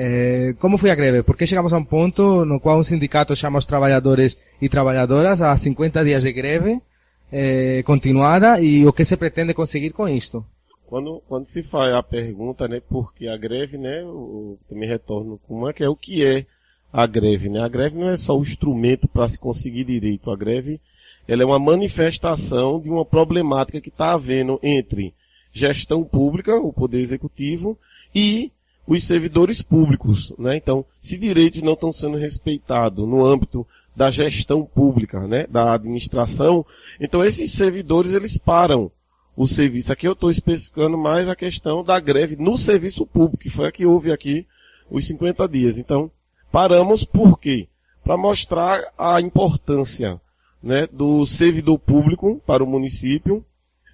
É, como foi a greve? Por que chegamos a um ponto no qual um sindicato chama os trabalhadores e trabalhadoras a 50 dias de greve é, continuada e o que se pretende conseguir com isto? Quando, quando se faz a pergunta, né, porque a greve, né, eu também retorno como é que é o que é a greve, né? A greve não é só o instrumento para se conseguir direito. A greve, ela é uma manifestação de uma problemática que está havendo entre gestão pública, o poder executivo, e os servidores públicos, né? Então, se direitos não estão sendo respeitados no âmbito da gestão pública, né, da administração, então esses servidores eles param o serviço. Aqui eu estou especificando mais a questão da greve no serviço público, que foi a que houve aqui os 50 dias. Então, paramos por quê? Para mostrar a importância né, do servidor público para o município,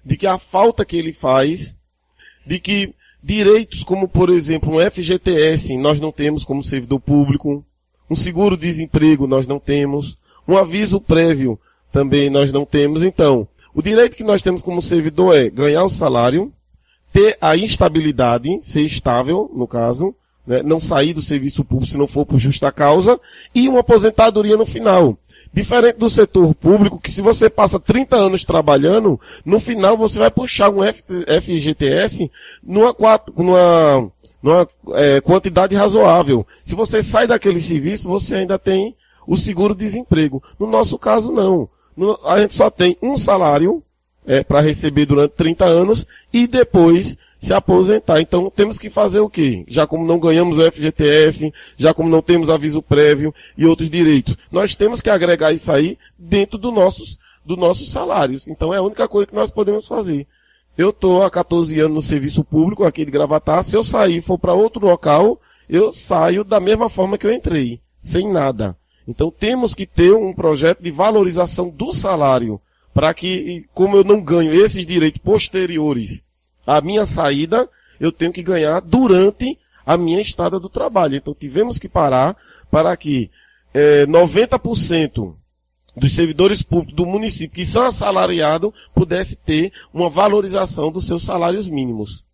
de que a falta que ele faz, de que direitos como, por exemplo, um FGTS nós não temos como servidor público, um seguro-desemprego nós não temos, um aviso prévio também nós não temos. Então, o direito que nós temos como servidor é ganhar o salário, ter a instabilidade, ser estável, no caso, né, não sair do serviço público se não for por justa causa, e uma aposentadoria no final. Diferente do setor público, que se você passa 30 anos trabalhando, no final você vai puxar um FGTS numa, numa, numa é, quantidade razoável. Se você sai daquele serviço, você ainda tem o seguro-desemprego. No nosso caso, não a gente só tem um salário é, para receber durante 30 anos e depois se aposentar. Então temos que fazer o quê? Já como não ganhamos o FGTS, já como não temos aviso prévio e outros direitos, nós temos que agregar isso aí dentro do nossos, dos nossos salários. Então é a única coisa que nós podemos fazer. Eu estou há 14 anos no serviço público aqui de Gravatar. Se eu sair e for para outro local, eu saio da mesma forma que eu entrei, sem nada. Então temos que ter um projeto de valorização do salário, para que, como eu não ganho esses direitos posteriores à minha saída, eu tenho que ganhar durante a minha estada do trabalho. Então tivemos que parar para que é, 90% dos servidores públicos do município que são assalariados pudesse ter uma valorização dos seus salários mínimos.